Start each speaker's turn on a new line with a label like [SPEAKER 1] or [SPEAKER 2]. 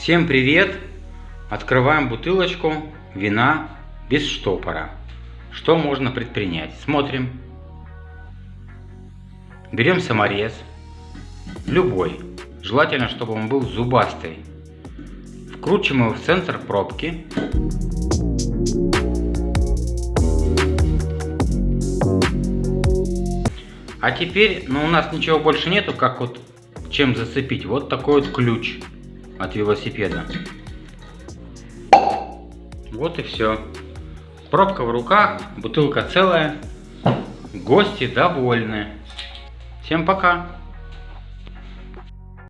[SPEAKER 1] Всем привет! Открываем бутылочку вина без штопора. Что можно предпринять? Смотрим. Берем саморез. Любой. Желательно, чтобы он был зубастый. Вкручиваем его в центр пробки. А теперь, ну у нас ничего больше нету, как вот чем зацепить. Вот такой вот ключ от велосипеда. Вот и все. Пробка в руках, бутылка целая. Гости довольны. Всем пока.